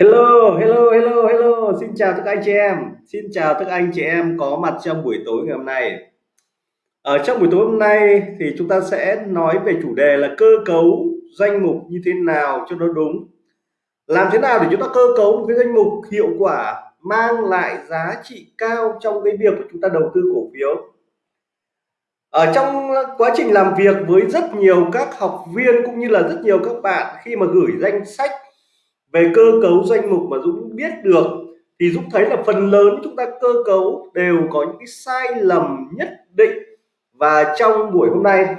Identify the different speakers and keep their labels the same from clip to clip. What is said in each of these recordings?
Speaker 1: Hello, hello, hello, hello. Xin chào tất cả anh chị em. Xin chào tất cả anh chị em có mặt trong buổi tối ngày hôm nay. Ở trong buổi tối hôm nay thì chúng ta sẽ nói về chủ đề là cơ cấu danh mục như thế nào cho nó đúng. Làm thế nào để chúng ta cơ cấu một cái danh mục hiệu quả mang lại giá trị cao trong cái việc của chúng ta đầu tư cổ phiếu. Ở trong quá trình làm việc với rất nhiều các học viên cũng như là rất nhiều các bạn khi mà gửi danh sách về cơ cấu danh mục mà Dũng biết được thì Dũng thấy là phần lớn chúng ta cơ cấu đều có những cái sai lầm nhất định. Và trong buổi hôm nay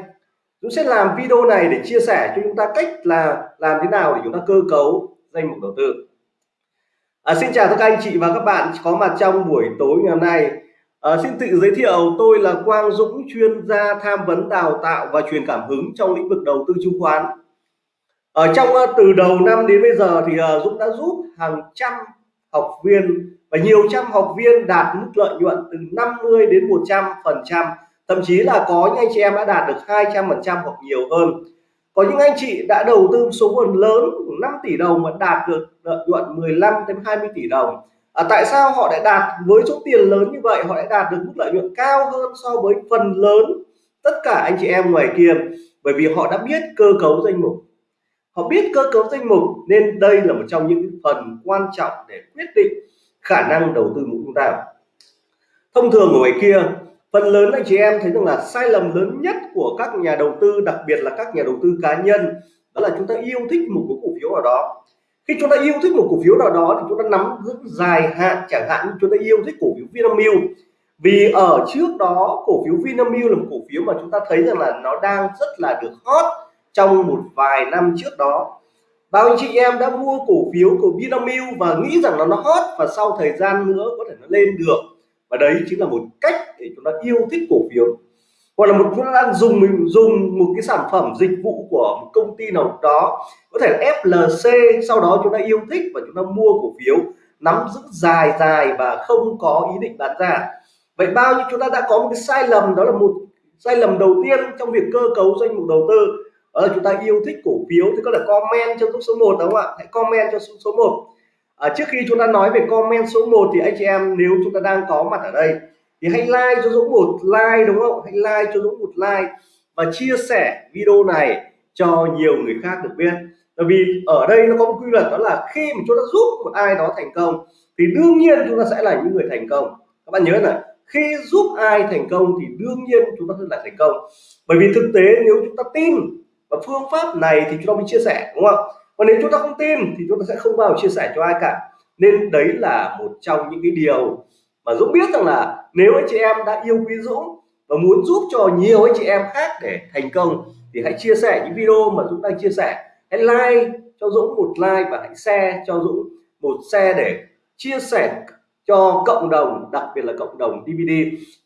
Speaker 1: Dũng sẽ làm video này để chia sẻ cho chúng ta cách là làm thế nào để chúng ta cơ cấu danh mục đầu tư. À, Xin chào tất cả anh chị và các bạn có mặt trong buổi tối ngày hôm nay. À, Xin tự giới thiệu tôi là Quang Dũng chuyên gia tham vấn đào tạo và truyền cảm hứng trong lĩnh vực đầu tư chứng khoán ở trong ờ, từ đầu năm đến bây giờ thì ờ, Dũng đã giúp hàng trăm học viên và nhiều trăm học viên đạt mức lợi nhuận từ 50 đến 100 phần trăm. Thậm chí là có những anh chị em đã đạt được 200 phần trăm hoặc nhiều hơn. Có những anh chị đã đầu tư số vốn lớn 5 tỷ đồng mà đạt được lợi nhuận 15 đến 20 tỷ đồng. À, tại sao họ lại đạt với số tiền lớn như vậy? Họ lại đạt được mức lợi nhuận cao hơn so với phần lớn tất cả anh chị em ngoài kia? Bởi vì họ đã biết cơ cấu danh mục họ biết cơ cấu danh mục nên đây là một trong những phần quan trọng để quyết định khả năng đầu tư của chúng ta. Thông thường ở ngoài kia, phần lớn anh chị em thấy rằng là sai lầm lớn nhất của các nhà đầu tư, đặc biệt là các nhà đầu tư cá nhân, đó là chúng ta yêu thích một cái cổ phiếu nào đó. Khi chúng ta yêu thích một cổ phiếu nào đó thì chúng ta nắm giữ dài hạn, chẳng hạn như chúng ta yêu thích cổ phiếu Vinamilk. Vì ở trước đó, cổ phiếu Vinamilk là một cổ phiếu mà chúng ta thấy rằng là nó đang rất là được hot trong một vài năm trước đó, bao anh chị em đã mua cổ phiếu của Vinamilk và nghĩ rằng là nó hot và sau thời gian nữa có thể nó lên được. Và đấy chính là một cách để chúng ta yêu thích cổ phiếu. Hoặc là một chúng ta đang dùng mình dùng một cái sản phẩm dịch vụ của một công ty nào đó, có thể là FLC sau đó chúng ta yêu thích và chúng ta mua cổ phiếu, nắm giữ dài dài và không có ý định bán ra. Vậy bao nhiêu chúng ta đã có một cái sai lầm, đó là một sai lầm đầu tiên trong việc cơ cấu danh mục đầu tư đó là chúng ta yêu thích cổ phiếu thì có thể comment cho số 1 đúng không ạ? Hãy comment cho số, 1 à, ờ, trước khi chúng ta nói về comment số 1 thì anh chị em nếu chúng ta đang có mặt ở đây thì hãy like cho Dũng một like đúng không? Hãy like cho Dũng một like và chia sẻ video này cho nhiều người khác được biết. Bởi vì ở đây nó có một quy luật đó là khi mà chúng ta giúp một ai đó thành công thì đương nhiên chúng ta sẽ là những người thành công. Các bạn nhớ là khi giúp ai thành công thì đương nhiên chúng ta sẽ là thành công. Bởi vì thực tế nếu chúng ta tin và phương pháp này thì chúng ta mới chia sẻ, đúng không? Còn nếu chúng ta không tin thì chúng ta sẽ không bao chia sẻ cho ai cả. Nên đấy là một trong những cái điều mà Dũng biết rằng là nếu anh chị em đã yêu quý Dũng và muốn giúp cho nhiều anh chị em khác để thành công thì hãy chia sẻ những video mà Dũng đang chia sẻ. Hãy like cho Dũng một like và hãy share cho Dũng một share để chia sẻ cho cộng đồng, đặc biệt là cộng đồng DVD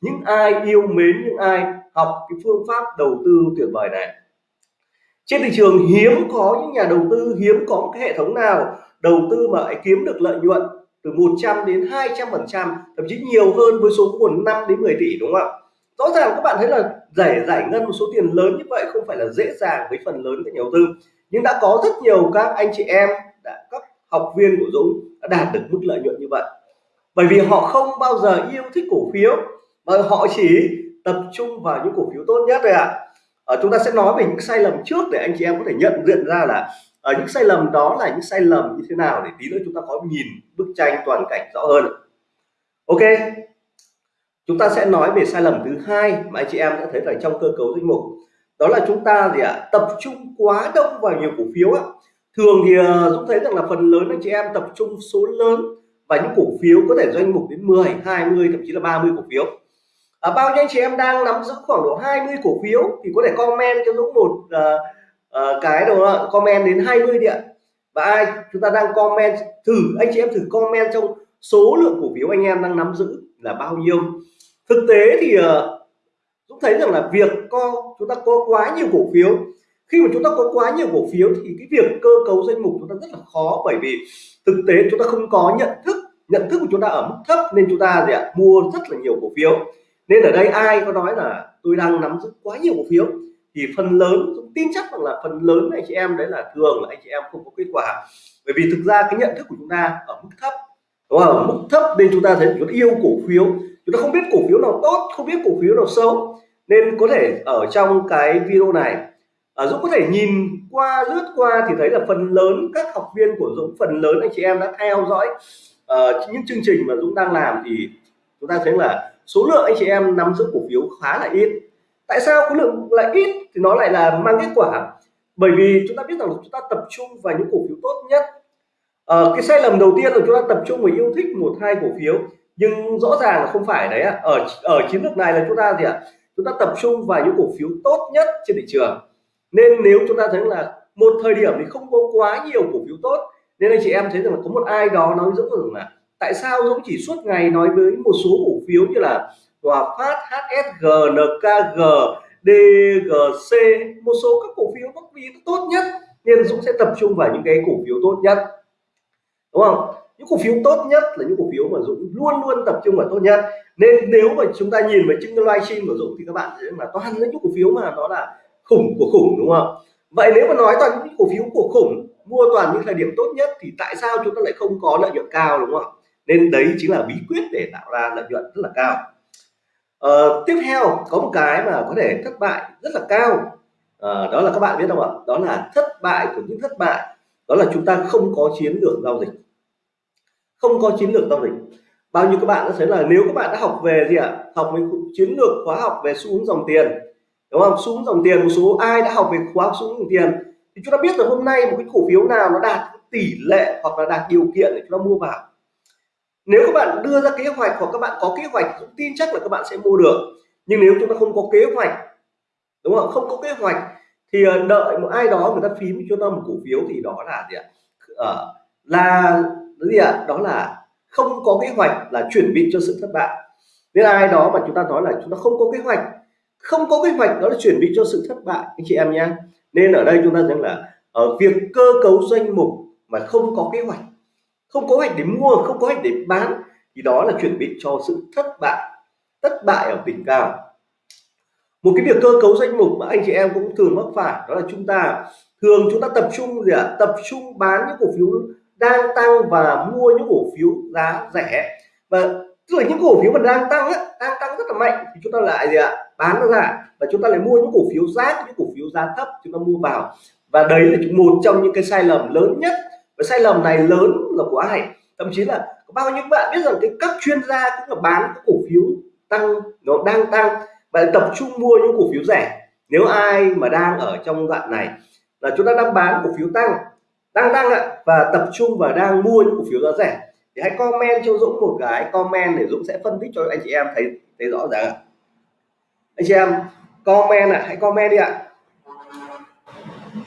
Speaker 1: những ai yêu mến, những ai học cái phương pháp đầu tư tuyệt vời này trên thị trường hiếm có những nhà đầu tư, hiếm có một cái hệ thống nào đầu tư mà lại kiếm được lợi nhuận từ 100 đến 200 phần trăm, thậm chí nhiều hơn với số nguồn 5 đến 10 tỷ, đúng không ạ? Rõ ràng các bạn thấy là giải giải ngân một số tiền lớn như vậy không phải là dễ dàng với phần lớn các nhà đầu tư. Nhưng đã có rất nhiều các anh chị em, đã, các học viên của Dũng đã đạt được mức lợi nhuận như vậy. Bởi vì họ không bao giờ yêu thích cổ phiếu, mà họ chỉ tập trung vào những cổ phiếu tốt nhất rồi ạ. à à, chúng ta sẽ nói về những sai lầm trước để anh chị em có thể nhận diện ra là ở những sai lầm đó là những sai lầm như thế nào để tí nữa chúng ta có nhìn bức tranh toàn cảnh rõ hơn. Ok chúng ta sẽ nói về sai lầm thứ hai mà anh chị em đã thấy là trong cơ cấu danh mục. Đó là chúng ta gì ạ? À, tập trung quá đông vào nhiều cổ phiếu á thường thì chúng Dũng thấy rằng là phần lớn anh chị em tập trung số lớn và những cổ phiếu có thể doanh mục đến 10 20 thậm chí là 30 cổ phiếu à, bao nhiêu anh chị em đang nắm giữ khoảng độ 20 cổ phiếu thì có thể comment cho Dũng một uh, uh, cái đúng không comment đến 20 điện và ai chúng ta đang comment thử anh chị em thử comment trong số lượng cổ phiếu anh em đang nắm giữ là bao nhiêu. Thực tế thì uh, Dũng thấy rằng là việc có chúng ta có quá nhiều cổ phiếu. Khi mà chúng ta có quá nhiều cổ phiếu thì cái việc cơ cấu danh mục chúng ta rất là khó bởi vì thực tế chúng ta không có nhận thức nhận thức của chúng ta ở mức thấp nên chúng ta gì ạ mua rất là nhiều cổ phiếu nên ở đây ai có nói là tôi đang nắm giữ quá nhiều cổ phiếu thì phần lớn tin chắc rằng là phần lớn anh chị em đấy là thường là anh chị em không có kết quả. Bởi bởi vì thực ra cái nhận thức của chúng ta ở mức thấp đúng không? Mức thấp nên chúng ta thấy chúng ta yêu cổ phiếu. Chúng ta không biết cổ phiếu nào tốt không biết cổ phiếu nào xấu. Nên có thể ở trong cái video này à, Dũng có thể nhìn qua lướt qua thì thấy là phần lớn các học viên của Dũng phần lớn anh chị em đã theo dõi uh, những chương trình mà Dũng đang làm thì chúng ta thấy là số lượng anh chị em nắm giữ cổ phiếu khá là ít. Tại sao khối lượng lại ít thì nó lại là mang kết quả? Bởi vì chúng ta biết rằng chúng ta tập trung vào những cổ phiếu tốt nhất. À, cái sai lầm đầu tiên là chúng ta tập trung vào yêu thích một hai cổ phiếu. Nhưng rõ ràng là không phải đấy ạ. Ở ở chiến lược này là chúng ta gì ạ? Chúng ta tập trung vào những cổ phiếu tốt nhất trên thị trường. Nên nếu chúng ta thấy là một thời điểm thì không có quá nhiều cổ phiếu tốt nên anh chị em thấy rằng là có một ai đó nói dũng rằng là tại sao dũng chỉ suốt ngày nói với một số cổ phiếu như là Hòa Phát, HSG, NKG, DGC một số các cổ phiếu bất vì tốt nhất nên Dũng sẽ tập trung vào những cái cổ phiếu tốt nhất. Đúng không? Những cổ phiếu tốt nhất là những cổ phiếu mà Dũng luôn luôn tập trung vào tốt nhất. Nên nếu mà chúng ta nhìn vào chứng livestream của Dũng thì các bạn thấy là toàn những cổ phiếu mà nó là khủng của khủng đúng không? Vậy nếu mà nói toàn những cổ phiếu của khủng mua toàn những thời điểm tốt nhất thì tại sao chúng ta lại không có lợi nhuận cao đúng không nên đấy chính là bí quyết để tạo ra lợi nhuận rất là cao. Uh, tiếp theo có một cái mà có thể thất bại rất là cao. Uh, đó là các bạn biết không ạ? Đó là thất bại của những thất bại. Đó là chúng ta không có chiến lược giao dịch. Không có chiến lược giao dịch. Bao nhiêu các bạn đã thấy là nếu các bạn đã học về gì ạ? Học về chiến lược khóa học về xu hướng dòng tiền đúng không? Xu hướng dòng tiền một số ai đã học về khóa xu hướng dòng tiền thì chúng ta biết là hôm nay một cái cổ phiếu nào nó đạt tỷ lệ hoặc là đạt điều kiện để chúng ta mua vào? Nếu các bạn đưa ra kế hoạch hoặc các bạn có kế hoạch cũng tin chắc là các bạn sẽ mua được. Nhưng nếu chúng ta không có kế hoạch đúng không? Không có kế hoạch thì ờ, đợi một ai đó người ta phím cho ta một cổ phiếu thì đó là gì ạ? À, là gì ạ? Đó là không có kế hoạch là chuẩn bị cho sự thất bại. Nên ai đó mà chúng ta nói là chúng ta không có kế hoạch không có kế hoạch đó là chuẩn bị cho sự thất bại anh chị em nhé. Nên ở đây chúng ta rằng là ở việc cơ cấu danh mục mà không có kế hoạch không có hoạch để mua không có hoạch để bán. Thì đó là chuẩn bị cho sự thất bại thất bại ở đỉnh cao. Một cái việc cơ cấu danh mục mà anh chị em cũng thường mắc phải đó là chúng ta thường chúng ta tập trung gì ạ? Tập trung bán những cổ phiếu đang tăng và mua những cổ phiếu giá rẻ. Và tức là những cổ phiếu mà đang tăng á, đang tăng rất là mạnh thì chúng ta lại gì ạ? Bán nó ra và chúng ta lại mua những cổ phiếu giá những cổ phiếu giá thấp chúng ta mua vào. Và đấy là một trong những cái sai lầm lớn nhất và sai lầm này lớn là của ai? Thậm chí là có bao nhiêu bạn biết rằng cái các chuyên gia cũng là bán cổ phiếu tăng, nó đang tăng và tập trung mua những cổ phiếu rẻ. Nếu ai mà đang ở trong đoạn này là chúng ta đang bán cổ phiếu tăng đang tăng ạ, và tập trung và đang mua những cổ phiếu giá rẻ thì hãy comment cho Dũng một cái comment để Dũng sẽ phân tích cho anh chị em thấy thấy rõ ràng anh chị em, comment ạ, hãy comment đi ạ.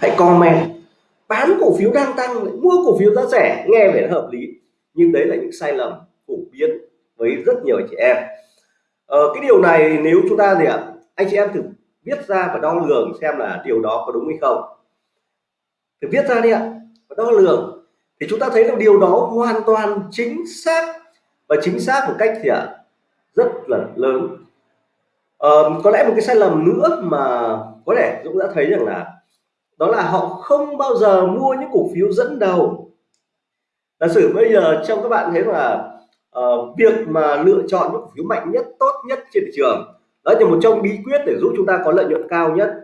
Speaker 1: Hãy comment bán cổ phiếu đang tăng lại mua cổ phiếu giá rẻ nghe vẻ hợp lý. Nhưng đấy là những sai lầm phổ biến với rất nhiều anh chị em. Ờ, cái điều này nếu chúng ta gì ạ? Anh chị em thử viết ra và đo lường xem là điều đó có đúng hay không. Thử viết ra đi ạ và đo lường. Thì chúng ta thấy là điều đó hoàn toàn chính xác và chính xác một cách thì ạ? Rất là lớn. Ờ, có lẽ một cái sai lầm nữa mà có thể Dũng đã thấy rằng là đó là họ không bao giờ mua những cổ phiếu dẫn đầu. Giả sử bây giờ trong các bạn thấy là uh, việc mà lựa chọn những cổ phiếu mạnh nhất tốt nhất trên thị trường đó là một trong bí quyết để giúp chúng ta có lợi nhuận cao nhất.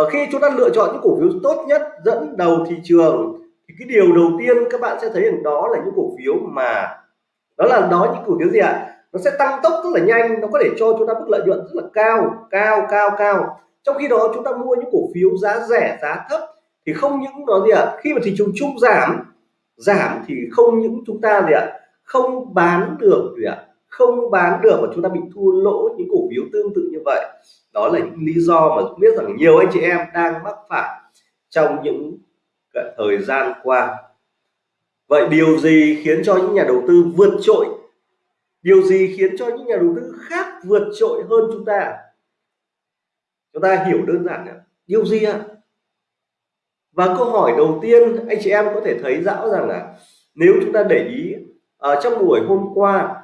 Speaker 1: Uh, khi chúng ta lựa chọn những cổ phiếu tốt nhất dẫn đầu thị trường thì cái điều đầu tiên các bạn sẽ thấy rằng đó là những cổ phiếu mà đó là đó những cổ phiếu gì ạ? Nó sẽ tăng tốc rất là nhanh nó có thể cho chúng ta mức lợi nhuận rất là cao cao cao cao trong khi đó chúng ta mua những cổ phiếu giá rẻ, giá thấp thì không những nó gì ạ, khi mà thị trường chung giảm giảm thì không những chúng ta gì ạ, không bán được gì ạ, không bán được và chúng ta bị thua lỗ những cổ phiếu tương tự như vậy. Đó là những lý do mà biết rằng nhiều anh chị em đang mắc phải trong những thời gian qua. Vậy điều gì khiến cho những nhà đầu tư vượt trội? Điều gì khiến cho những nhà đầu tư khác vượt trội hơn chúng ta? Chúng ta hiểu đơn giản là điều gì ạ? Và câu hỏi đầu tiên anh chị em có thể thấy rõ rằng là nếu chúng ta để ý ở trong buổi hôm qua,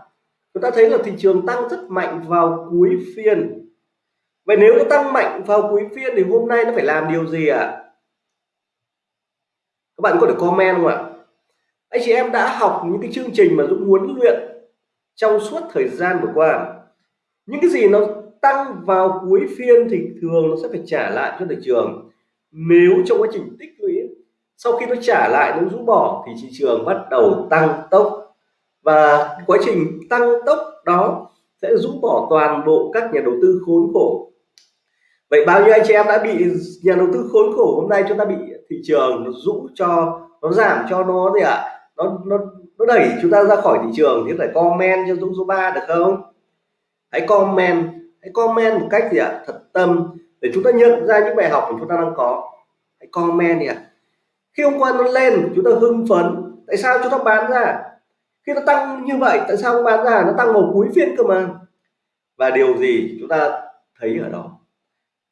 Speaker 1: chúng ta thấy là thị trường tăng rất mạnh vào cuối phiên. Vậy nếu nó tăng mạnh vào cuối phiên thì hôm nay nó phải làm điều gì ạ? Các bạn có thể comment không ạ? Anh chị em đã học những cái chương trình mà Dũng huấn luyện trong suốt thời gian vừa qua. Những cái gì nó tăng vào cuối phiên thì thường nó sẽ phải trả lại cho thị trường. Nếu trong quá trình tích lũy, sau khi nó trả lại, nó rũ bỏ thì thị trường bắt đầu tăng tốc. Và quá trình tăng tốc đó sẽ rũ bỏ toàn bộ các nhà đầu tư khốn khổ. Vậy bao nhiêu anh chị em đã bị, nhà đầu tư khốn khổ hôm nay chúng ta bị thị trường nó rũ cho, nó giảm cho nó gì ạ? À? nó nó nó đẩy chúng ta ra khỏi thị trường thì phải comment cho Dũng số 3 được không? Hãy comment hãy comment một cách gì ạ? À? thật tâm. Để chúng ta nhận ra những bài học mà chúng ta đang có. Hãy comment đi ạ. À. khi hôm qua nó lên, chúng ta hưng phấn. Tại sao chúng ta bán ra? Khi nó tăng như vậy, tại sao không bán ra? Nó tăng vào cuối phiên cơ mà. Và điều gì chúng ta thấy ở đó?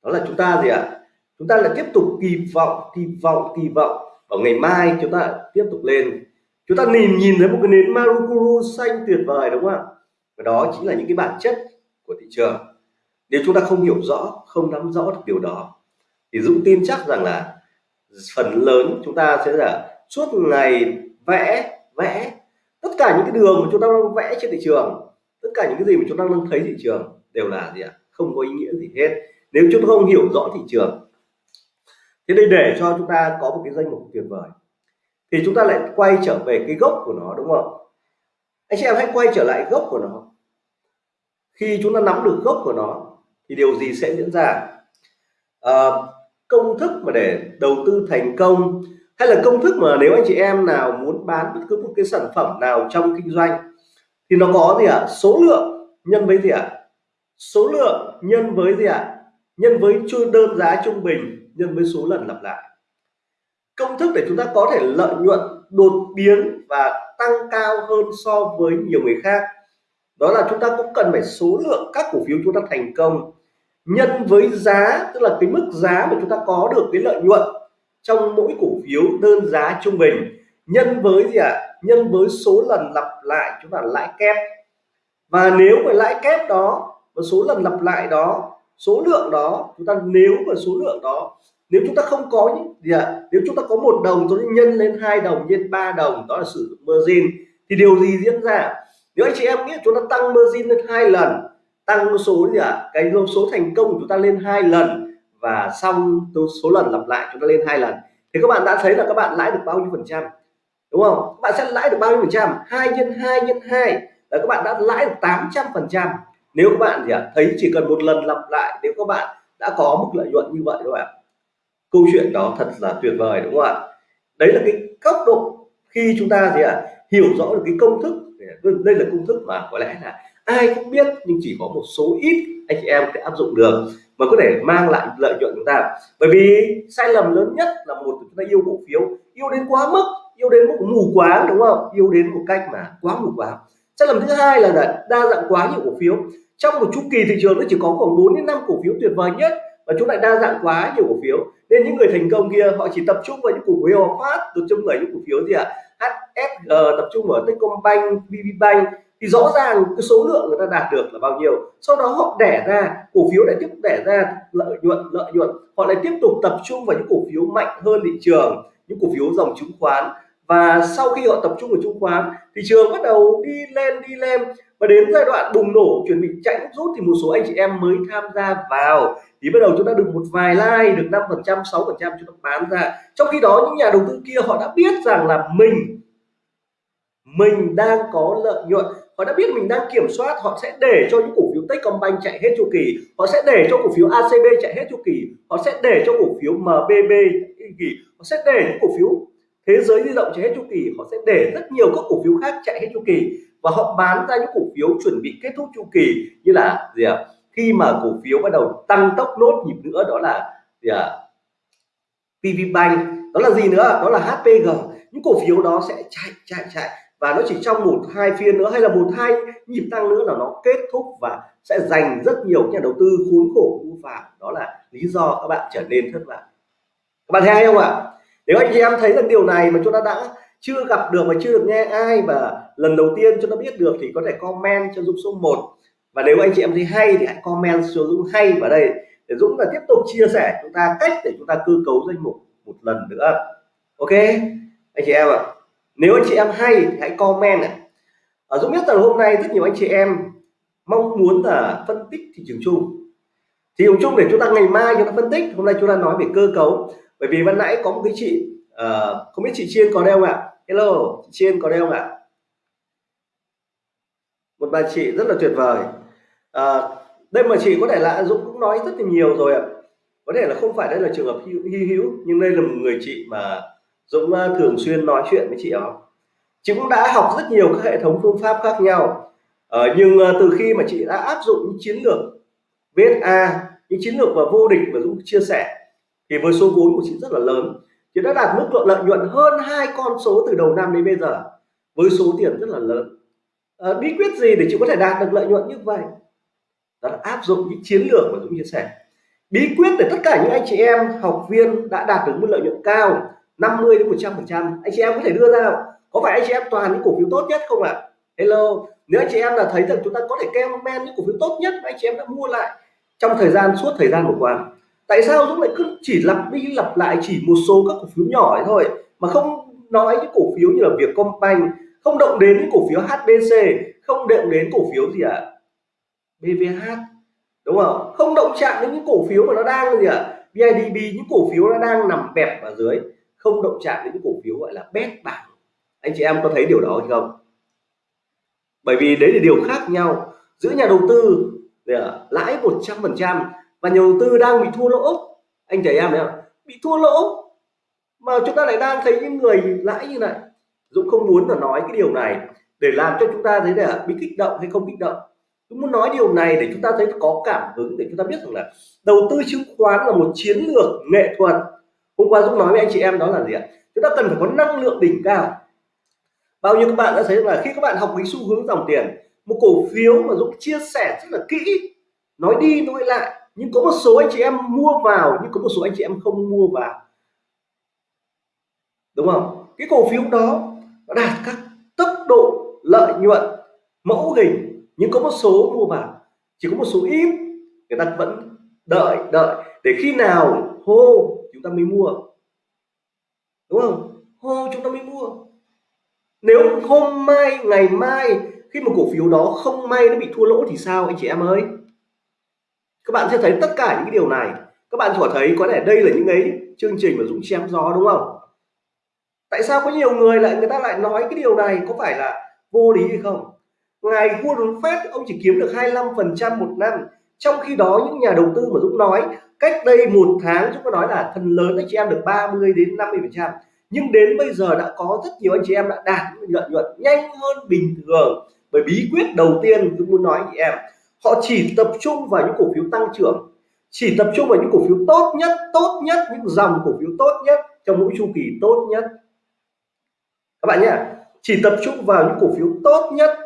Speaker 1: Đó là chúng ta gì ạ? À? chúng ta lại tiếp tục kỳ vọng kỳ vọng kỳ vọng. Ở ngày mai chúng ta tiếp tục lên. Chúng ta nhìn nhìn thấy một cái nến Marukuru xanh tuyệt vời, đúng không ạ? Và đó chính là những cái bản chất của thị trường nếu chúng ta không hiểu rõ, không nắm rõ được điều đó, thì Dũng tin chắc rằng là phần lớn chúng ta sẽ là suốt ngày vẽ vẽ. Tất cả những cái đường mà chúng ta đang vẽ trên thị trường, tất cả những cái gì mà chúng ta đang thấy thị trường đều là gì ạ? Không có ý nghĩa gì hết. Nếu chúng ta không hiểu rõ thị trường, thế đây để cho chúng ta có một cái danh mục tuyệt vời, thì chúng ta lại quay trở về cái gốc của nó, đúng không? Anh chị em hãy quay trở lại gốc của nó. Khi chúng ta nắm được gốc của nó thì điều gì sẽ diễn ra à, công thức mà để đầu tư thành công hay là công thức mà nếu anh chị em nào muốn bán bất cứ một cái sản phẩm nào trong kinh doanh thì nó có gì ạ à? số lượng nhân với gì ạ à? số lượng nhân với gì ạ à? nhân với đơn giá trung bình nhân với số lần lặp lại công thức để chúng ta có thể lợi nhuận đột biến và tăng cao hơn so với nhiều người khác đó là chúng ta cũng cần phải số lượng các cổ phiếu chúng ta thành công nhân với giá, tức là cái mức giá mà chúng ta có được cái lợi nhuận trong mỗi cổ phiếu đơn giá trung bình nhân với gì ạ à? nhân với số lần lặp lại, chúng ta lãi kép và nếu mà lãi kép đó và số lần lặp lại đó, số lượng đó, chúng ta nếu mà số lượng đó, nếu chúng ta không có những gì ạ à? nếu chúng ta có một đồng tôi nhân lên hai đồng, nhân ba đồng, đó là sử dụng margin, thì điều gì diễn ra nếu anh chị em biết chúng ta tăng margin lên hai lần tăng số gì ạ? À? cái số thành công của chúng ta lên hai lần và xong số lần lặp lại chúng ta lên hai lần. Thì các bạn đã thấy là các bạn lãi được bao nhiêu phần trăm? Đúng không? Các bạn sẽ lãi được bao nhiêu phần trăm? Hai nhân hai nhân hai. Là các bạn đã lãi được 800 phần trăm. Nếu các bạn gì ạ? À? thấy chỉ cần một lần lặp lại nếu các bạn đã có mức lợi nhuận như vậy các bạn câu chuyện đó thật là tuyệt vời đúng không ạ? Đấy là cái góc độ khi chúng ta gì ạ? À, hiểu rõ được cái công thức. Đây là công thức mà có lẽ là ai cũng biết nhưng chỉ có một số ít anh chị em sẽ áp dụng được mà có thể mang lại lợi nhuận chúng ta. Bởi vì sai lầm lớn nhất là một chúng ta yêu cổ phiếu yêu đến quá mức yêu đến một mù quáng đúng không? Yêu đến một cách mà quá mù quáng. Sai lầm thứ hai là đa dạng quá nhiều cổ phiếu. Trong một chu kỳ thị trường nó chỉ có khoảng 4 đến 5 cổ phiếu tuyệt vời nhất và chúng lại đa dạng quá nhiều cổ phiếu. Nên những người thành công kia họ chỉ tập trung vào những cổ phiếu phát tập trung vào những cổ phiếu gì ạ? À? HSG tập trung vào Techcombank, VPBank thì rõ ràng cái số lượng người ta đạt được là bao nhiêu. Sau đó họ đẻ ra, cổ phiếu lại tiếp tục đẻ ra, lợi nhuận lợi nhuận. Họ lại tiếp tục tập trung vào những cổ phiếu mạnh hơn thị trường, những cổ phiếu dòng chứng khoán. Và sau khi họ tập trung vào chứng khoán, thị trường bắt đầu đi lên đi lên và đến giai đoạn bùng nổ, chuẩn bị chạy nước rút thì một số anh chị em mới tham gia vào. Thì bắt đầu chúng ta được một vài like, được 5 phần trăm, sáu phần trăm chúng ta bán ra. Trong khi đó, những nhà đầu tư kia họ đã biết rằng là mình mình đang có lợi nhuận họ đã biết mình đang kiểm soát, họ sẽ để cho những cổ phiếu Techcombank chạy hết chu kỳ, họ sẽ để cho cổ phiếu ACB chạy hết chu kỳ, họ sẽ để cho cổ phiếu MBB kỳ, họ sẽ để những cổ phiếu thế giới di động chạy hết chu kỳ, họ sẽ để rất nhiều các cổ phiếu khác chạy hết chu kỳ và họ bán ra những cổ phiếu chuẩn bị kết thúc chu kỳ như là gì ạ à? khi mà cổ phiếu bắt đầu tăng tốc nốt nhịp nữa, đó là gì ạ à? PVBank đó là gì nữa đó là HPG những cổ phiếu đó sẽ chạy chạy chạy và nó chỉ trong một, hai phiên nữa, hay là một, hai nhịp tăng nữa là nó kết thúc và sẽ dành rất nhiều nhà đầu tư khốn khổ vu phạm đó là lý do các bạn trở nên thất vọng. Các bạn thấy hay không ạ? Nếu anh chị em thấy rằng điều này mà chúng ta đã chưa gặp được mà chưa được nghe ai và lần đầu tiên chúng ta biết được thì có thể comment cho Dũng số 1 và nếu anh chị em thấy hay thì hãy comment cho Dũng hay vào đây để Dũng là tiếp tục chia sẻ chúng ta cách để chúng ta cơ cấu danh mục một lần nữa. Ok? Anh chị em ạ. à nếu anh chị em hay hãy comment này ở Dũng biết rằng hôm nay rất nhiều anh chị em mong muốn là phân tích thị trường chung. Thị trường chung để chúng ta ngày mai chúng ta phân tích hôm nay chúng ta nói về cơ cấu. Bởi vì ban nãy có một cái chị uh, không biết chị chiên có đeo không ạ? Hello chị chiên có đeo không ạ? Một bà chị rất là tuyệt vời. À, đây mà chị có thể là Dũng cũng nói rất là nhiều rồi ạ. Có thể là không phải đây là trường hợp hy hữu nhưng đây là một người chị mà Dũng à, thường xuyên nói chuyện với chị đó chị cũng đã học rất nhiều các hệ thống phương pháp khác nhau. Ờ, nhưng à, từ khi mà chị đã áp dụng những chiến lược VSA những chiến lược và vô địch mà Dũng chia sẻ thì với số vốn của chị rất là lớn. Chị đã đạt mức độ lợi nhuận hơn hai con số từ đầu năm đến bây giờ với số tiền rất là lớn. À, bí quyết gì để chị có thể đạt được lợi nhuận như vậy? Đó là áp dụng những chiến lược mà Dũng chia sẻ. Bí quyết để tất cả những anh chị em học viên đã đạt được mức lợi nhuận cao 50 đến 100 phần trăm anh chị em có thể đưa ra có phải anh chị em toàn những cổ phiếu tốt nhất không ạ à? hello, nếu anh chị em là thấy rằng chúng ta có thể comment những cổ phiếu tốt nhất anh chị em đã mua lại trong thời gian, suốt thời gian vừa qua tại sao Dũng lại cứ chỉ lặp đi lặp lại chỉ một số các cổ phiếu nhỏ ấy thôi, mà không nói những cổ phiếu như là Vietcombank, không động đến những cổ phiếu HBC không động đến cổ phiếu gì ạ à? BVH đúng không không động chạm đến những cổ phiếu mà nó đang gì ạ à? BIDB những cổ phiếu nó đang nằm bẹp ở dưới không động chạm đến những cổ phiếu gọi là bét bảng. Anh chị em có thấy điều đó hay không? Bởi vì đấy là điều khác nhau. Giữa nhà đầu tư dạ, lãi 100 phần trăm và nhà đầu tư đang bị thua lỗ. Anh chị em thấy không bị thua lỗ mà chúng ta lại đang thấy những người lãi như này. Dũng không muốn là nói cái điều này để làm cho chúng ta thấy là bị kích động hay không kích động. Dũng muốn nói điều này để chúng ta thấy có cảm hứng, để chúng ta biết rằng là đầu tư chứng khoán là một chiến lược nghệ thuật hôm qua Dũng nói với anh chị em đó là gì ạ? Chúng ta cần phải có năng lượng đỉnh cao. Bao nhiêu các bạn đã thấy là khi các bạn học cái xu hướng dòng tiền, một cổ phiếu mà Dũng chia sẻ rất là kỹ, nói đi nói lại, nhưng có một số anh chị em mua vào, nhưng có một số anh chị em không mua vào. Đúng không? Cái cổ phiếu đó nó đạt các tốc độ lợi nhuận mẫu hình, nhưng có một số mua vào, chỉ có một số ít, người ta vẫn đợi đợi. Để khi nào hô chúng ta mới mua. Đúng không? Hô chúng ta mới mua. Nếu hôm mai, ngày mai, khi mà cổ phiếu đó không may nó bị thua lỗ thì sao anh chị em ơi? Các bạn sẽ thấy tất cả những cái điều này. Các bạn có thấy có thể đây là những ấy chương trình mà dũng chém gió đúng không? Tại sao có nhiều người lại, người ta lại nói cái điều này? Có phải là vô lý hay không? Ngày Warren Buffett ông chỉ kiếm được 25 phần trăm một năm trong khi đó, những nhà đầu tư mà Dũng nói, cách đây một tháng, Dũng có nói là phần lớn anh chị em được 30 đến 50 phần trăm. Nhưng đến bây giờ đã có rất nhiều anh chị em đã đạt lợi nhuận nhanh hơn bình thường. Bởi bí quyết đầu tiên dũng muốn nói chị em, họ chỉ tập trung vào những cổ phiếu tăng trưởng, chỉ tập trung vào những cổ phiếu tốt nhất tốt nhất, những dòng cổ phiếu tốt nhất trong mỗi chu kỳ tốt nhất. Các bạn nhé, chỉ tập trung vào những cổ phiếu tốt nhất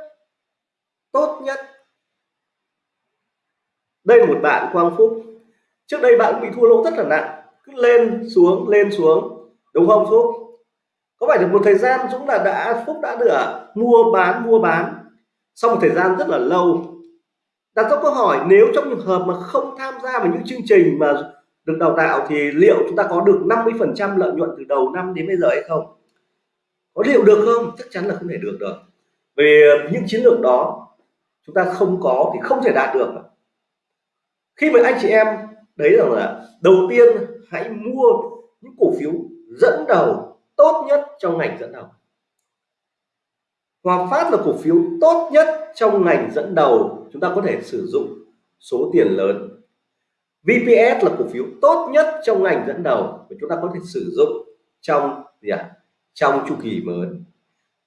Speaker 1: tốt nhất đây là một bạn Quang Phúc. Trước đây bạn bị thua lỗ rất là nặng. Cứ lên xuống lên xuống. Đúng không, Phúc? Có phải được một thời gian Dũng là đã, Phúc đã được mua bán mua bán? Sau một thời gian rất là lâu, đặt ra câu hỏi, nếu trong trường hợp mà không tham gia vào những chương trình mà được đào tạo thì liệu chúng ta có được 50% lợi nhuận từ đầu năm đến bây giờ hay không? Có liệu được không? Chắc chắn là không thể được rồi về những chiến lược đó, chúng ta không có thì không thể đạt được khi mà anh chị em, đấy rằng là đầu tiên hãy mua những cổ phiếu dẫn đầu tốt nhất trong ngành dẫn đầu. Hòa Phát là cổ phiếu tốt nhất trong ngành dẫn đầu, chúng ta có thể sử dụng số tiền lớn. VPS là cổ phiếu tốt nhất trong ngành dẫn đầu và chúng ta có thể sử dụng trong gì ạ? À? trong chu kỳ mới.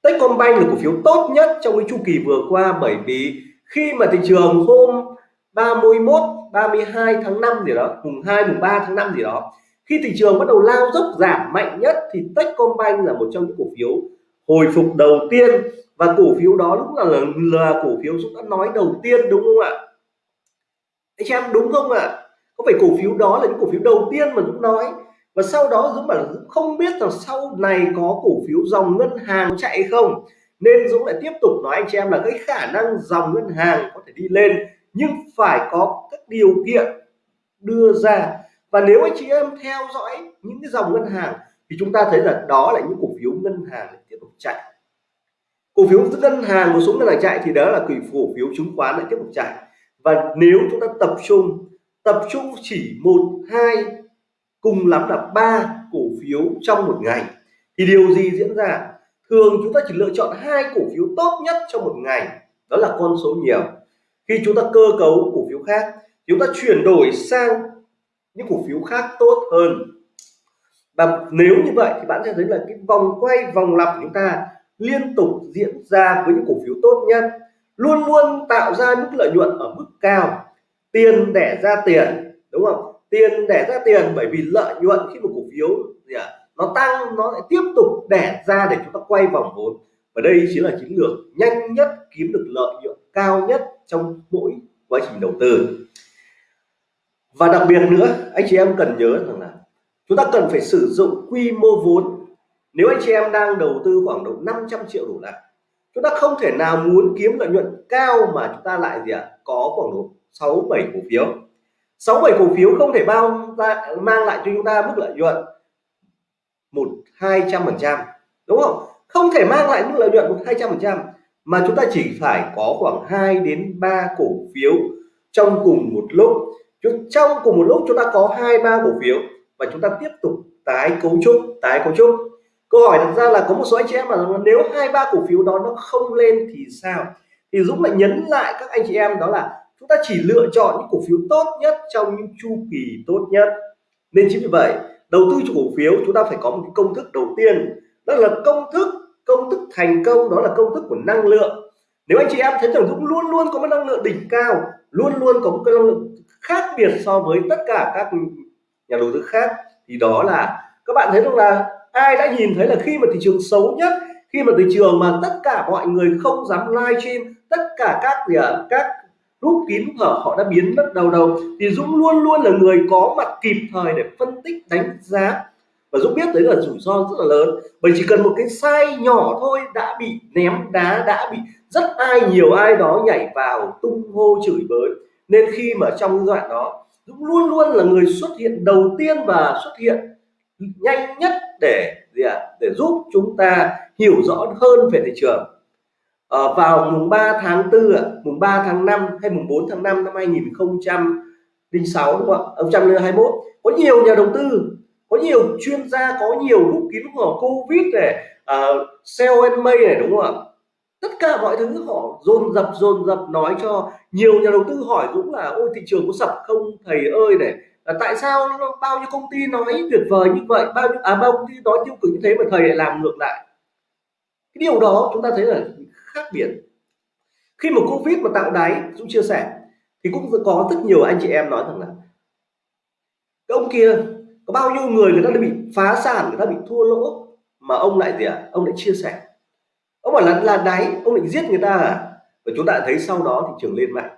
Speaker 1: Techcombank là cổ phiếu tốt nhất trong cái chu kỳ vừa qua bởi vì khi mà thị trường hôm 31 32 tháng 5 gì đó mùng 2 mùng 3 tháng 5 gì đó khi thị trường bắt đầu lao dốc giảm mạnh nhất thì Techcombank là một trong những cổ phiếu hồi phục đầu tiên. Và cổ phiếu đó lúc là là, là cổ phiếu Dũng đã nói đầu tiên đúng không ạ? Anh em đúng không ạ? Có phải cổ phiếu đó là những cổ phiếu đầu tiên mà Dũng nói? Và sau đó Dũng bảo là Dũng không biết là sau này có cổ phiếu dòng ngân hàng chạy không? Nên Dũng lại tiếp tục nói anh chị em là cái khả năng dòng ngân hàng có thể đi lên nhưng phải có các điều kiện đưa ra. Và nếu anh chị em theo dõi những cái dòng ngân hàng, thì chúng ta thấy là đó là những cổ phiếu ngân hàng tiếp tục chạy. Cổ phiếu ngân hàng một số ngân hàng chạy thì đó là cổ phiếu chứng khoán lại tiếp tục chạy. Và nếu chúng ta tập trung tập trung chỉ một, hai, cùng lắm là ba cổ phiếu trong một ngày, thì điều gì diễn ra? Thường chúng ta chỉ lựa chọn hai cổ phiếu tốt nhất trong một ngày, đó là con số nhiều khi chúng ta cơ cấu cổ phiếu khác chúng ta chuyển đổi sang những cổ phiếu khác tốt hơn. Và nếu như vậy thì bạn sẽ thấy là cái vòng quay vòng lặp của chúng ta liên tục diễn ra với những cổ phiếu tốt nhất luôn luôn tạo ra mức lợi nhuận ở mức cao. Tiền đẻ ra tiền đúng không? Tiền đẻ ra tiền bởi vì lợi nhuận khi một cổ phiếu gì à, nó tăng nó lại tiếp tục đẻ ra để chúng ta quay vòng vốn và đây chính là chiến lược nhanh nhất kiếm được lợi nhuận cao nhất trong mỗi quá trình đầu tư. Và đặc biệt nữa anh chị em cần nhớ rằng là chúng ta cần phải sử dụng quy mô vốn. Nếu anh chị em đang đầu tư khoảng độ 500 triệu đổ lại chúng ta không thể nào muốn kiếm lợi nhuận cao mà chúng ta lại gì ạ? À, có khoảng độ 6 7 cổ phiếu. 6 7 cổ phiếu không thể bao ra mang lại cho chúng ta mức lợi nhuận một hai trăm phần trăm đúng không? Không thể mang lại mức lợi nhuận một hai trăm phần trăm, mà chúng ta chỉ phải có khoảng 2 đến 3 cổ phiếu trong cùng một lúc. Trong cùng một lúc chúng ta có hai, ba cổ phiếu và chúng ta tiếp tục tái cấu trúc, tái cấu trúc. Câu hỏi đặt ra là có một số anh chị em mà nếu hai, ba cổ phiếu đó nó không lên thì sao? Thì Dũng lại nhấn lại các anh chị em đó là chúng ta chỉ lựa chọn những cổ phiếu tốt nhất trong những chu kỳ tốt nhất. Nên chính vì vậy, đầu tư cho cổ phiếu chúng ta phải có một công thức đầu tiên, đó là công thức công thức thành công đó là công thức của năng lượng. Nếu anh chị em thấy rằng Dũng luôn luôn có một năng lượng đỉnh cao luôn luôn có một cái năng lượng khác biệt so với tất cả các nhà đầu tư khác thì đó là các bạn thấy rằng là ai đã nhìn thấy là khi mà thị trường xấu nhất khi mà thị trường mà tất cả mọi người không dám livestream tất cả các gì à, các rút kín hở họ đã biến mất đầu đầu thì Dũng luôn luôn là người có mặt kịp thời để phân tích đánh giá và Dũng biết đấy là rủi ro rất là lớn. Bởi chỉ cần một cái sai nhỏ thôi đã bị ném đá đã bị rất ai nhiều ai đó nhảy vào tung hô chửi bới. Nên khi mà trong giai đoạn đó Dũng luôn luôn là người xuất hiện đầu tiên và xuất hiện nhanh nhất để gì ạ? À? để giúp chúng ta hiểu rõ hơn về thị trường. À, vào mùng 3 tháng 4 ạ, mùng 3 tháng 5 hay mùng 4 tháng 5 năm 2006 đúng không ạ? 2021 có nhiều nhà đầu tư có nhiều chuyên gia có nhiều lúc kín của covid này uh, sell and may này đúng không ạ? Tất cả mọi thứ họ dồn dập dồn dập nói cho nhiều nhà đầu tư hỏi cũng là ôi thị trường có sập không thầy ơi? Này à, tại sao bao nhiêu công ty nói tuyệt vời như vậy? Bao nhiêu à bao công ty nói tiêu cực như thế mà thầy lại làm ngược lại? Cái điều đó chúng ta thấy là khác biệt. Khi mà covid mà tạo đáy dũng chia sẻ thì cũng có rất nhiều anh chị em nói rằng là cái ông kia có bao nhiêu người người ta đã bị phá sản, người ta bị thua lỗ, mà ông lại gì ạ? À? ông lại chia sẻ. Ông bảo là là đáy, ông định giết người ta à? Và chúng ta thấy sau đó thị trường lên mạnh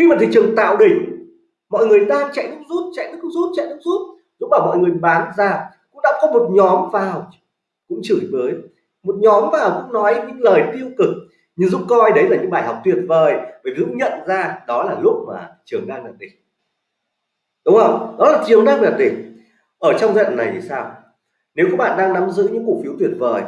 Speaker 1: khi mà thị trường tạo đỉnh, mọi người đang chạy nước rút, chạy nước rút, chạy nước rút. Lúc bảo mọi người bán ra. Cũng đã có một nhóm vào, cũng chửi bới. Một nhóm vào cũng nói những lời tiêu cực. Nhưng Dũng coi đấy là những bài học tuyệt vời. Bởi vì Dũng nhận ra đó là lúc mà trường đang đạt đỉnh. Đúng không? Đó là trường đang đạt đỉnh ở trong giai đoạn này thì sao? Nếu các bạn đang nắm giữ những cổ phiếu tuyệt vời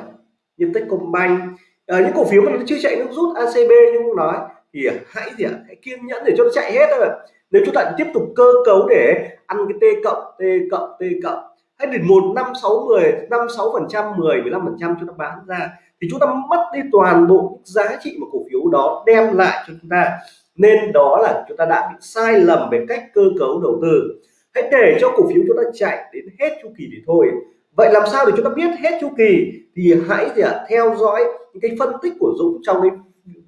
Speaker 1: như Techcombank à, những cổ phiếu mà nó chưa chạy nước rút ACB như cũng nói thì hãy gì ạ? Hãy kiên nhẫn để cho nó chạy hết thôi. Nếu chúng ta tiếp tục cơ cấu để ăn cái t cộng t cộng t cộng hay để một năm sáu mười năm sáu phần trăm mười mười lăm phần trăm chúng ta bán ra thì chúng ta mất đi toàn bộ giá trị mà cổ phiếu đó đem lại cho chúng ta. Nên đó là chúng ta đã bị sai lầm về cách cơ cấu đầu tư hãy để cho cổ phiếu chúng ta chạy đến hết chu kỳ thì thôi. Vậy làm sao để chúng ta biết hết chu kỳ? Thì hãy gì à, theo dõi những cái phân tích của Dũng trong cái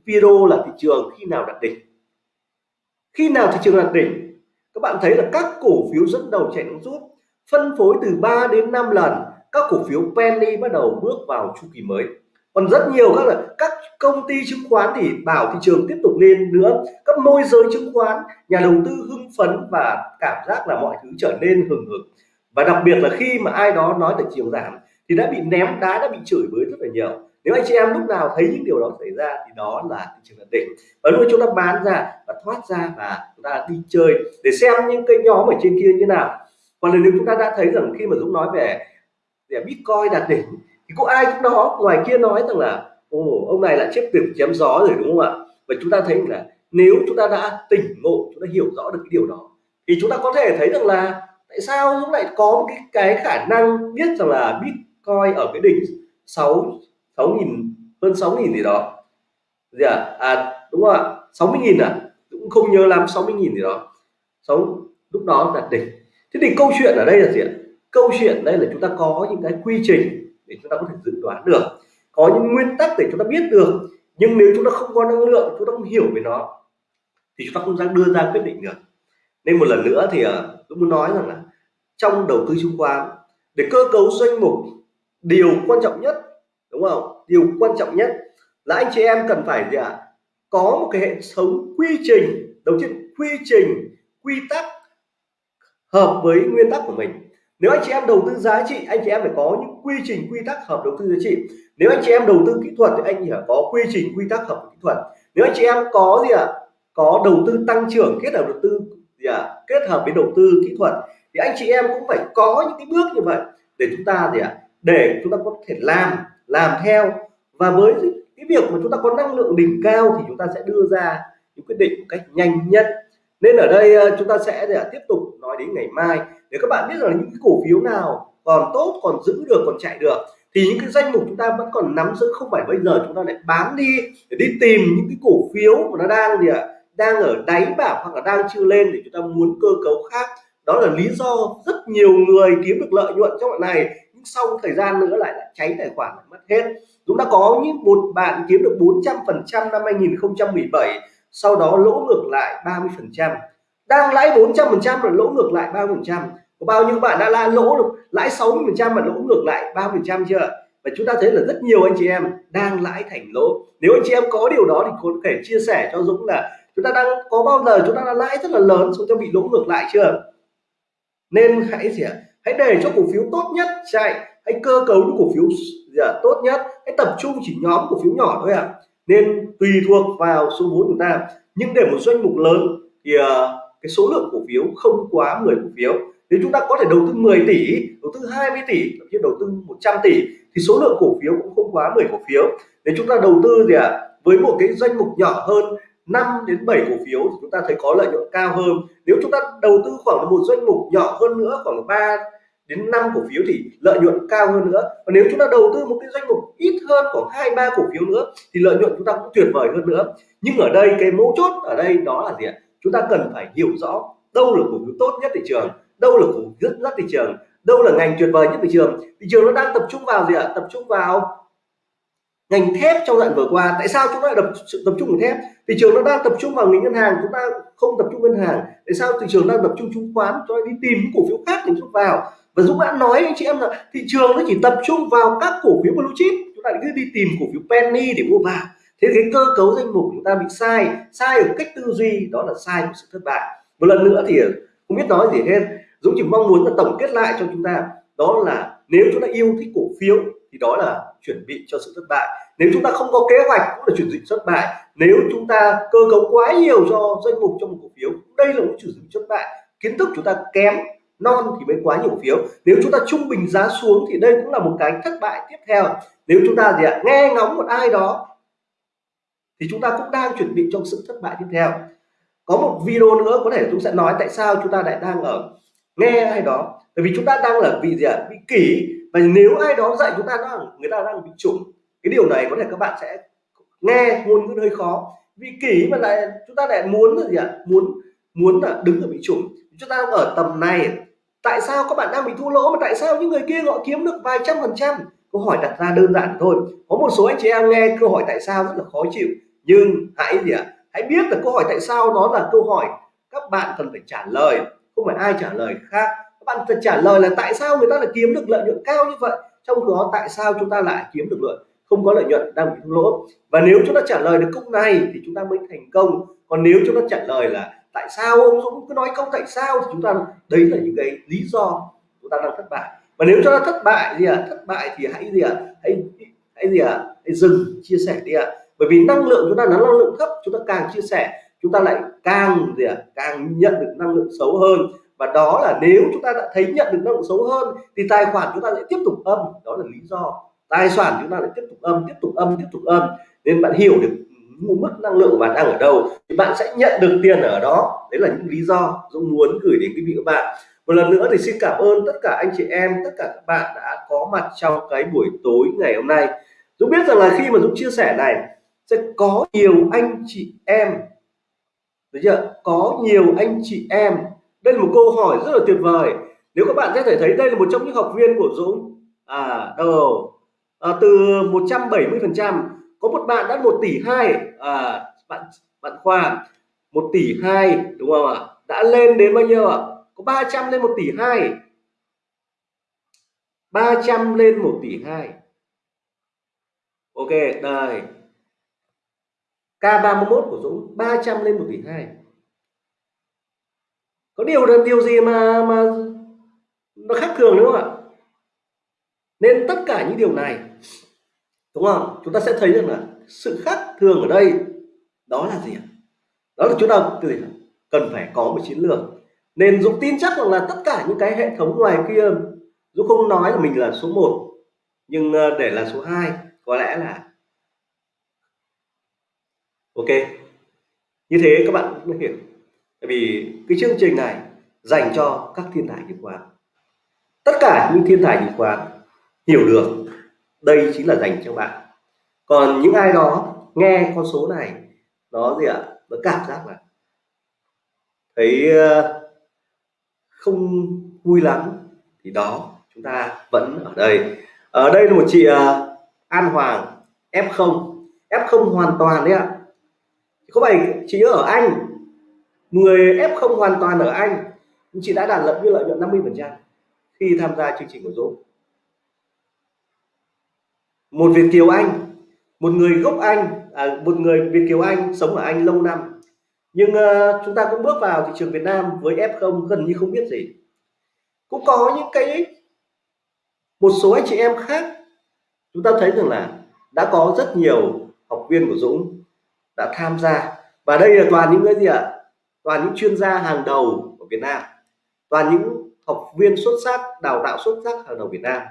Speaker 1: video là thị trường khi nào đạt đỉnh. Khi nào thị trường đạt đỉnh? Các bạn thấy là các cổ phiếu dẫn đầu chạy nước rút phân phối từ 3 đến 5 lần các cổ phiếu penny bắt đầu bước vào chu kỳ mới còn rất nhiều các là các công ty chứng khoán thì bảo thị trường tiếp tục lên nữa. Các môi giới chứng khoán, nhà đầu tư hưng phấn và cảm giác là mọi thứ trở nên hừng hực. Và đặc biệt là khi mà ai đó nói thị trường giảm thì đã bị ném đá, đã bị chửi bới rất là nhiều. Nếu anh chị em lúc nào thấy những điều đó xảy ra thì đó là thị trường ổn định. Và lúc chúng ta bán ra và thoát ra và chúng ta đi chơi để xem những cái nhóm ở trên kia như nào. Còn nếu chúng ta đã thấy rằng khi mà Dũng nói về để Bitcoin đạt đỉnh thì cũng ai cũng đó ngoài kia nói rằng là, ồ, ông này lại chép tiền chém gió rồi, đúng không ạ? Và chúng ta thấy là nếu chúng ta đã tỉnh ngộ, chúng ta hiểu rõ được cái điều đó, thì chúng ta có thể thấy rằng là tại sao chúng lại có một cái cái khả năng biết rằng là Bitcoin ở cái đỉnh sáu sáu nghìn, hơn sáu nghìn gì đó. Gì à? à đúng không ạ? Sáu mươi nghìn à? Cũng không nhớ lắm 60 nghìn gì đó. Sáu, lúc đó đạt đỉnh. Thế thì câu chuyện ở đây là gì ạ? Câu chuyện đây là chúng ta có những cái quy trình để chúng ta có thể dự đoán được. Có những nguyên tắc để chúng ta biết được, nhưng nếu chúng ta không có năng lượng, chúng ta không hiểu về nó, thì chúng ta không dám đưa ra quyết định được. Nên một lần nữa thì ờ, tôi muốn nói rằng là trong đầu tư chứng khoán, để cơ cấu danh mục, điều quan trọng nhất, đúng không? Điều quan trọng nhất là anh chị em cần phải gì ạ? Có một cái hệ thống quy trình, đầu tiên quy trình, quy tắc hợp với nguyên tắc của mình nếu anh chị em đầu tư giá trị anh chị em phải có những quy trình quy tắc hợp đầu tư giá trị. Nếu anh chị em đầu tư kỹ thuật thì anh phải có quy trình quy tắc hợp kỹ thuật. Nếu anh chị em có gì ạ à, có đầu tư tăng trưởng kết hợp đầu tư gì ạ à, kết hợp với đầu tư kỹ thuật thì anh chị em cũng phải có những cái bước như vậy để chúng ta gì ạ à, để chúng ta có thể làm làm theo. Và với cái việc mà chúng ta có năng lượng đỉnh cao thì chúng ta sẽ đưa ra những quyết định một cách nhanh nhất. Nên ở đây ờ, chúng ta sẽ tiếp tục nói đến ngày mai để các bạn biết rằng những cái cổ phiếu nào còn tốt, còn giữ được, còn chạy được, thì những cái danh mục chúng ta vẫn còn nắm giữ không phải bây giờ chúng ta lại bán đi để đi tìm những cái cổ phiếu mà nó đang gì ạ? Đang ở đáy bảo hoặc là đang chưa lên để chúng ta muốn cơ cấu khác. Đó là lý do rất nhiều người kiếm được lợi nhuận trong đoạn này, nhưng sau thời gian nữa lại lại cháy tài khoản lại mất hết. Chúng ta có những một bạn kiếm được 400 phần trăm năm 2017 sau đó lỗ ngược lại 30 phần trăm. Đang lãi 400 phần trăm rồi lỗ ngược lại 30 phần trăm có bao nhiêu bạn đã la lỗ được lãi 60 phần trăm mà lỗ ngược lại 3 phần trăm chưa? Và chúng ta thấy là rất nhiều anh chị em đang lãi thành lỗ. Nếu anh chị em có điều đó thì có thể chia sẻ cho Dũng là chúng ta đang có bao giờ chúng ta đã lãi rất là lớn xong cho bị lỗ ngược lại chưa? Nên hãy gì ạ? Hãy để cho cổ phiếu tốt nhất chạy. Hãy cơ cấu những cổ phiếu gì ạ? tốt nhất. Hãy tập trung chỉ nhóm cổ phiếu nhỏ thôi ạ. À. nên tùy thuộc vào số vốn chúng ta. Nhưng để một doanh mục lớn thì uh, cái số lượng cổ phiếu không quá 10 cổ phiếu nếu chúng ta có thể đầu tư 10 tỷ đầu tư 20 tỷ thậm chí đầu tư 100 tỷ thì số lượng cổ phiếu cũng không quá 10 cổ phiếu. Nếu chúng ta đầu tư gì ạ à, với một cái danh mục nhỏ hơn 5 đến 7 cổ phiếu thì chúng ta thấy có lợi nhuận cao hơn. Nếu chúng ta đầu tư khoảng một danh mục nhỏ hơn nữa khoảng 3 đến 5 cổ phiếu thì lợi nhuận cao hơn nữa. Và nếu chúng ta đầu tư một cái danh mục ít hơn khoảng hai ba cổ phiếu nữa thì lợi nhuận chúng ta cũng tuyệt vời hơn nữa. Nhưng ở đây cái mấu chốt ở đây đó là gì ạ? Chúng ta cần phải hiểu rõ đâu là cổ phiếu tốt nhất thị trường đâu là cổ rất rất thị trường đâu là ngành tuyệt vời nhất thị trường. Thị trường nó đang tập trung vào gì ạ? Tập trung vào ngành thép trong đoạn vừa qua. Tại sao chúng ta lại tập, tập trung vào thép? Thị trường nó đang tập trung vào ngành ngân hàng chúng ta không tập trung ngân hàng. Tại sao thị trường đang tập trung chứng khoán? Cho đi tìm những cổ phiếu khác để chúng vào. Và Dũng đã nói anh chị em là thị trường nó chỉ tập trung vào các cổ phiếu blue chip. Chúng ta cứ đi tìm cổ phiếu penny để mua vào. Thế cái cơ cấu danh mục chúng ta bị sai. Sai ở cách tư duy đó là sai của sự thất bại. Một lần nữa thì không biết nói gì hết. Dũng chỉ mong muốn là tổng kết lại cho chúng ta, đó là nếu chúng ta yêu thích cổ phiếu thì đó là chuẩn bị cho sự thất bại. Nếu chúng ta không có kế hoạch cũng là chuẩn bị thất bại. Nếu chúng ta cơ cấu quá nhiều cho danh mục trong một cổ phiếu, đây là một chuẩn bị thất bại. Kiến thức chúng ta kém, non thì mới quá nhiều phiếu. Nếu chúng ta trung bình giá xuống thì đây cũng là một cái thất bại tiếp theo. Nếu chúng ta gì ạ, nghe ngóng một ai đó thì chúng ta cũng đang chuẩn bị cho sự thất bại tiếp theo. Có một video nữa, có thể chúng sẽ nói tại sao chúng ta lại đang ở nghe ai đó. Bởi vì chúng ta đang là vị gì ạ? Bị kỷ. Và nếu ai đó dạy chúng ta đang, người ta đang bị trùng cái điều này có thể các bạn sẽ nghe ngôn ngữ hơi khó. Vì kỷ mà lại chúng ta lại muốn là gì ạ? Muốn muốn là đứng ở bị trùng. Chúng ta đang ở tầm này. Tại sao các bạn đang bị thua lỗ mà tại sao những người kia họ kiếm được vài trăm phần trăm? Câu hỏi đặt ra đơn giản thôi. Có một số anh chị em nghe câu hỏi tại sao rất là khó chịu. Nhưng hãy gì ạ? Hãy biết là câu hỏi tại sao nó là câu hỏi các bạn cần phải trả lời không phải ai trả lời khác. Các bạn phải trả lời là tại sao người ta lại kiếm được lợi nhuận cao như vậy? Trong đó, tại sao chúng ta lại kiếm được lợi, không có lợi nhuận, đang bị thua lỗ? Và nếu chúng ta trả lời được câu này thì chúng ta mới thành công. Còn nếu chúng ta trả lời là tại sao, ông Dũng cứ nói câu tại sao thì chúng ta, đấy là những cái lý do chúng ta đang thất bại. Và nếu chúng ta thất bại gì à thất bại thì hãy gì à hãy hãy gì à hãy dừng, chia sẻ đi ạ. À. bởi vì năng lượng chúng ta là năng lượng thấp, chúng ta càng chia sẻ chúng ta lại càng gì à càng nhận được năng lượng xấu hơn. Và đó là nếu chúng ta đã thấy nhận được năng lượng xấu hơn, thì tài khoản chúng ta sẽ tiếp tục âm. Đó là lý do. Tài sản chúng ta lại tiếp tục âm, tiếp tục âm, tiếp tục âm. Nên bạn hiểu được mức năng lượng của bạn đang ở đâu, thì bạn sẽ nhận được tiền ở đó. Đấy là những lý do Dũng muốn gửi đến quý vị các bạn. Một lần nữa thì xin cảm ơn tất cả anh chị em, tất cả các bạn đã có mặt trong cái buổi tối ngày hôm nay. Dũng biết rằng là khi mà Dũng chia sẻ này, sẽ có nhiều anh chị em được chưa? Có nhiều anh chị em. Đây là một câu hỏi rất là tuyệt vời. Nếu các bạn có thể thấy đây là một trong những học viên của Dũng. À đầu à, từ 170 phần trăm. Có một bạn đã 1 tỷ hai. À, bạn bạn Khoa 1 tỷ hai đúng không ạ? Đã lên đến bao nhiêu ạ? Có 300 lên 1 tỷ hai. 300 lên 1 tỷ hai. Ok đây. K31 của Dũng 300 lên một tỷ hai. Có điều là điều gì mà mà nó khác thường đúng không ạ? Nên tất cả những điều này, đúng không? Chúng ta sẽ thấy rằng là sự khác thường ở đây, đó là gì đó là chúng ta gì? cần phải có một chiến lược. Nên Dũng tin chắc rằng là tất cả những cái hệ thống ngoài kia, Dũng không nói là mình là số 1 nhưng ờ, để là số 2 có lẽ là ok. Như thế các bạn mới hiểu. Tại vì cái chương trình này dành cho các thiên tài chứng khoán tất cả những thiên tài chứng khoán hiểu được đây chính là dành cho bạn. Còn những ai đó nghe con số này, nó gì ạ? Nó cảm giác là thấy ờ, không vui lắm, thì đó, chúng ta vẫn ở đây. Ở đây là một chị ờ, An Hoàng F0 F0 hoàn toàn đấy ạ có phải chị ở Anh. Người F0 hoàn toàn ở Anh. Chị đã đạt lợi như lợi nhuận 50 phần trăm khi tham gia chương trình của Dũng. Một Việt kiều Anh. Một người gốc Anh à, một người Việt kiều Anh sống ở Anh lâu năm. Nhưng uh, chúng ta cũng bước vào thị trường Việt Nam với F0 gần như không biết gì. Cũng có những cái một số anh chị em khác chúng ta thấy rằng là đã có rất nhiều học viên của Dũng đã tham gia. Và đây là toàn những cái gì ạ? Toàn những chuyên gia hàng đầu của Việt Nam. Toàn những học viên xuất sắc, đào tạo xuất sắc hàng đầu Việt Nam.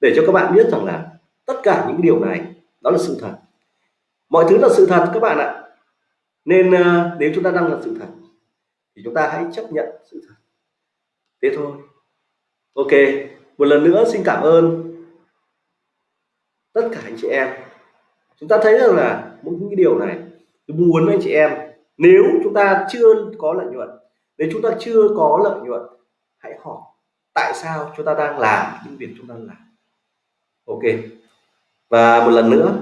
Speaker 1: Để cho các bạn biết rằng là tất cả những điều này, đó là sự thật. Mọi thứ là sự thật các bạn ạ. Nên ờ, nếu chúng ta đang là sự thật, thì chúng ta hãy chấp nhận sự thật. Thế thôi. Ok, một lần nữa xin cảm ơn tất cả anh chị em. Chúng ta thấy rằng là những cái điều này tôi muốn anh chị em. Nếu chúng ta chưa có lợi nhuận, nếu chúng ta chưa có lợi nhuận, hãy hỏi tại sao chúng ta đang làm những việc chúng ta làm. Ok. Và một lần nữa,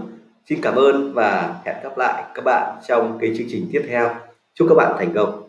Speaker 1: xin cảm ơn và hẹn gặp lại các bạn trong cái chương trình tiếp theo. Chúc các bạn thành công.